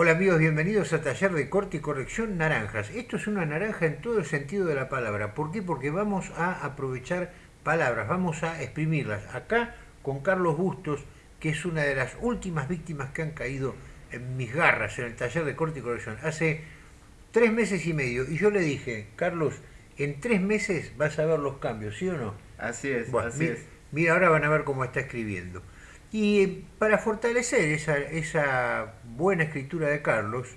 Hola amigos, bienvenidos a Taller de Corte y Corrección Naranjas. Esto es una naranja en todo el sentido de la palabra. ¿Por qué? Porque vamos a aprovechar palabras, vamos a exprimirlas. Acá con Carlos Bustos, que es una de las últimas víctimas que han caído en mis garras en el Taller de Corte y Corrección. Hace tres meses y medio. Y yo le dije, Carlos, en tres meses vas a ver los cambios, ¿sí o no? Así es, así mira, es. Mira, ahora van a ver cómo está escribiendo. Y para fortalecer esa, buena escritura de Carlos,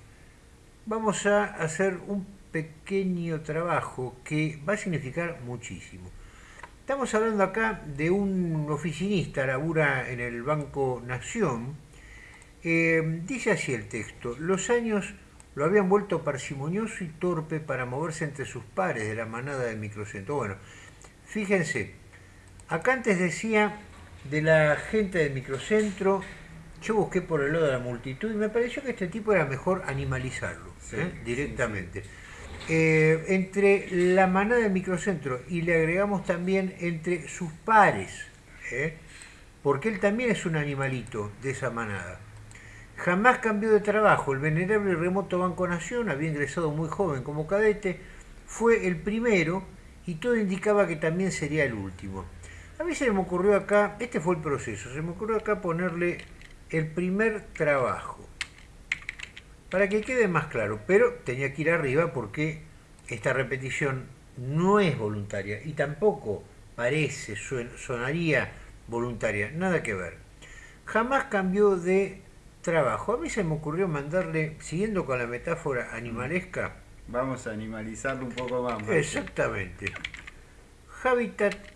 vamos a hacer un pequeño trabajo que va a significar muchísimo. Estamos hablando acá de un oficinista, labura en el Banco Nación. Eh, dice así el texto, los años lo habían vuelto parsimonioso y torpe para moverse entre sus pares de la manada de microcentro. Bueno, fíjense, acá antes decía de la gente del microcentro, yo busqué por el lado de la multitud y me pareció que este tipo era mejor animalizarlo Sí, ¿eh? sí, directamente. Eh, entre la manada del microcentro y le agregamos también entre sus pares, ¿eh? porque él también es un animalito de esa manada. Jamás cambió de trabajo. El venerable y remoto Banco Nación había ingresado muy joven como cadete, fue el primero y todo indicaba que también sería el último. A mí se me ocurrió acá, este fue el proceso, se me ocurrió acá ponerle el primer trabajo, para que quede más claro, pero tenía que ir arriba porque esta repetición no es voluntaria y tampoco parece, sonaría voluntaria, nada que ver. Jamás cambió de trabajo. A mí se me ocurrió mandarle, siguiendo con la metáfora animalesca, Vamos a animalizarlo un poco más. Exactamente, hábitat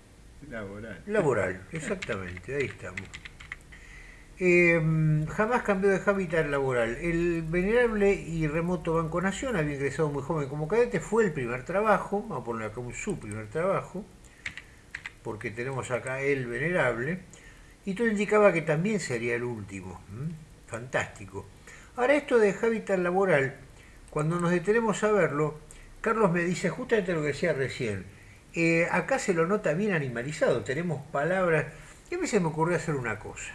Laboral. Laboral, exactamente, ahí estamos. Eh, jamás cambió de hábitat laboral. El venerable y remoto Banco Nación había ingresado muy joven como cadete, fue el primer trabajo, vamos a poner acá su primer trabajo, porque tenemos acá el venerable, y todo indicaba que también sería el último. Fantástico. Ahora esto de hábitat laboral, cuando nos detenemos a verlo, Carlos me dice justamente lo que decía recién, eh, acá se lo nota bien animalizado, tenemos palabras. Y a mí se me ocurrió hacer una cosa: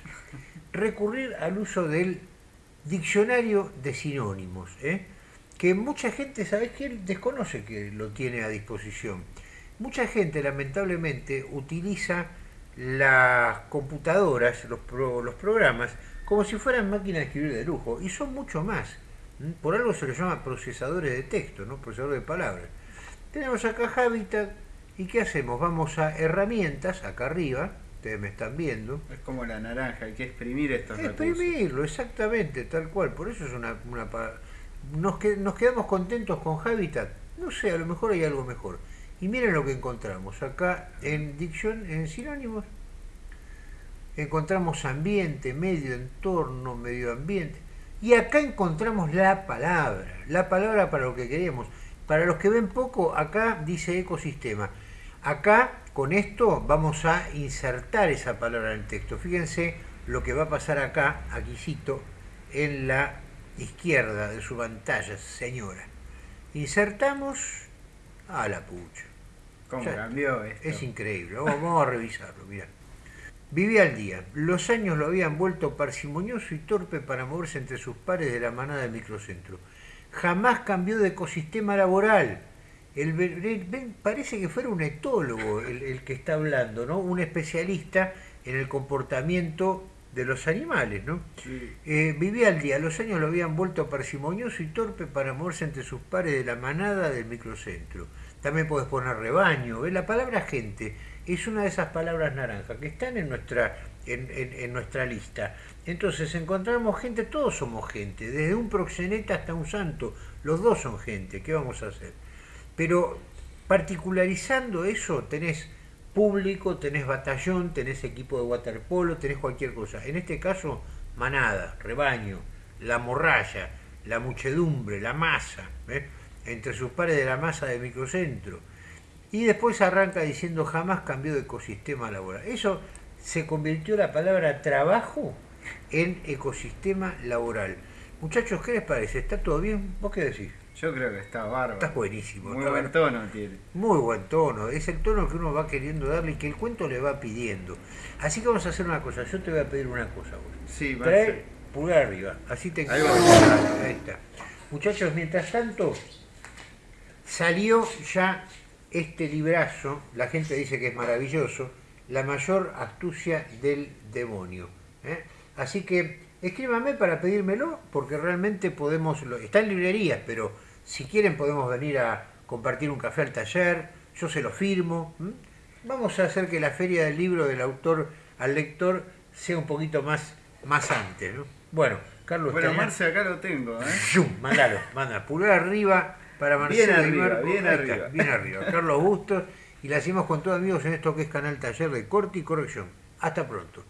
recurrir al uso del diccionario de sinónimos, ¿eh? que mucha gente, ¿sabes qué? Desconoce que lo tiene a disposición. Mucha gente, lamentablemente, utiliza las computadoras, los, los programas, como si fueran máquinas de escribir de lujo, y son mucho más. ¿m? Por algo se los llama procesadores de texto, ¿no? procesadores de palabras. Tenemos acá Habitat, ¿y qué hacemos? Vamos a herramientas, acá arriba, ustedes me están viendo, Es como la naranja, hay que exprimir estos recursos. exprimirlo, exactamente, tal cual, por eso es una... una pa- nos, que- nos quedamos contentos con Habitat, no sé, a lo mejor hay algo mejor. Y miren lo que encontramos, acá en dicción, en sinónimos, encontramos ambiente, medio, entorno, medio ambiente. Y acá encontramos la palabra, la palabra para lo que queremos. Para los que ven poco, acá dice ecosistema. Acá, con esto, vamos a insertar esa palabra en el texto. Fíjense lo que va a pasar acá, aquí cito, en la izquierda de su pantalla, señora. Insertamos a la pucha. ¿Cómo cambió esto? Es increíble, vamos, vamos a revisarlo, mirá. Vivía al día. Los años lo habían vuelto parsimonioso y torpe para moverse entre sus pares de la manada del microcentro. Jamás cambió de ecosistema laboral. El, ven, parece que fuera un etólogo el, el que está hablando, ¿no? Un especialista en el comportamiento de los animales, ¿no? Sí. Eh, vivía al día, los años lo habían vuelto parsimonioso y torpe para moverse entre sus pares de la manada del microcentro. También puedes poner rebaño, ¿ves? La palabra gente es una de esas palabras naranjas que están en nuestra, en, en- en nuestra lista. Entonces encontramos gente, todos somos gente, desde un proxeneta hasta un santo, los dos son gente, ¿qué vamos a hacer? Pero particularizando eso tenés público, tenés batallón, tenés equipo de waterpolo, tenés cualquier cosa. En este caso, manada, rebaño, la morralla, la muchedumbre, la masa, ¿eh? entre sus pares de la masa de microcentro. Y después arranca diciendo jamás cambió de ecosistema laboral. Eso se convirtió la palabra trabajo en ecosistema laboral. Muchachos, ¿qué les parece? ¿Está todo bien? ¿Vos qué decís? Yo creo que está bárbaro. Estás buenísimo. Muy está buen tono tiene. muy buen tono, es el tono que uno va queriendo darle y que el cuento le va pidiendo. Así que vamos a hacer una cosa, yo te voy a pedir una cosa. vos. Sí, Trae, pulgar arriba. Así te Ahí. Ahí está. Muchachos, mientras tanto, salió ya este librazo, la gente dice que es maravilloso, La mayor astucia del demonio. ¿eh? Así que escríbame para pedírmelo, porque realmente podemos, está en librerías, pero si quieren podemos venir a compartir un café al taller, yo se lo firmo. Vamos a hacer que la feria del libro del autor al lector sea un poquito más, más antes. ¿no? Bueno, Carlos, Bueno, Marce, acá lo tengo, ¿eh? ¡Zum! Mandalo, manda, pulgar arriba para Marcelo Bien arriba, Marco. bien está, arriba. bien arriba. Carlos Bustos y la hacemos con todos amigos en esto que es Canal Taller de Corte y Corrección. Hasta pronto.